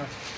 Bye.